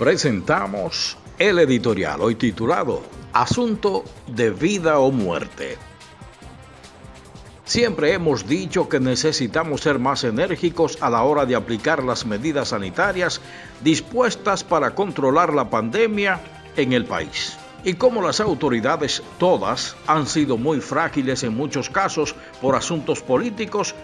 presentamos el editorial hoy titulado Asunto de vida o muerte. Siempre hemos dicho que necesitamos ser más enérgicos a la hora de aplicar las medidas sanitarias dispuestas para controlar la pandemia en el país. Y como las autoridades todas han sido muy frágiles en muchos casos por asuntos políticos,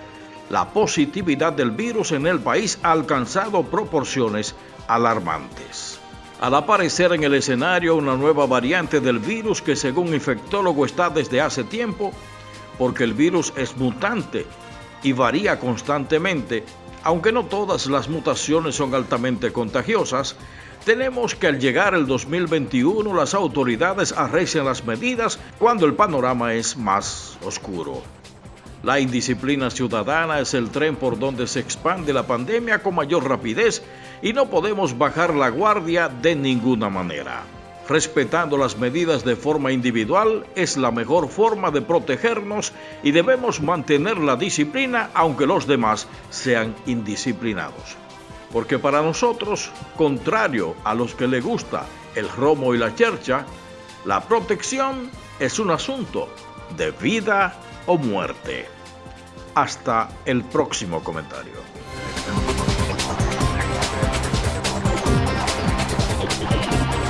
la positividad del virus en el país ha alcanzado proporciones alarmantes. Al aparecer en el escenario una nueva variante del virus que según infectólogo está desde hace tiempo, porque el virus es mutante y varía constantemente, aunque no todas las mutaciones son altamente contagiosas, tenemos que al llegar el 2021 las autoridades arrecian las medidas cuando el panorama es más oscuro. La indisciplina ciudadana es el tren por donde se expande la pandemia con mayor rapidez y no podemos bajar la guardia de ninguna manera. Respetando las medidas de forma individual es la mejor forma de protegernos y debemos mantener la disciplina aunque los demás sean indisciplinados. Porque para nosotros, contrario a los que le gusta el romo y la chercha, la protección es un asunto de vida o muerte. Hasta el próximo comentario.